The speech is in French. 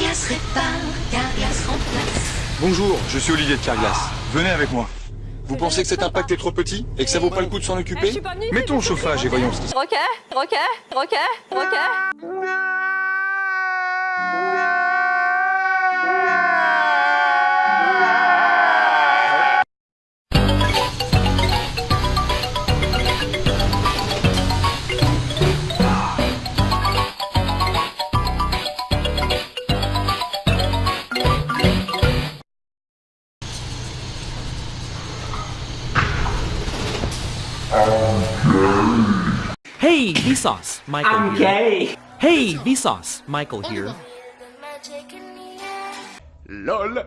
Carglass répare, Carglass remplace. Bonjour, je suis Olivier de Carglass. Venez avec moi. Vous pensez que cet impact est trop petit et que ça vaut pas le coup de s'en occuper Mettons le chauffage et voyons ce qui se Ok, ok, ok, ok. Hey, Vsauce, Michael I'm here. gay. Hey, Vsauce, Michael here. LOL LOL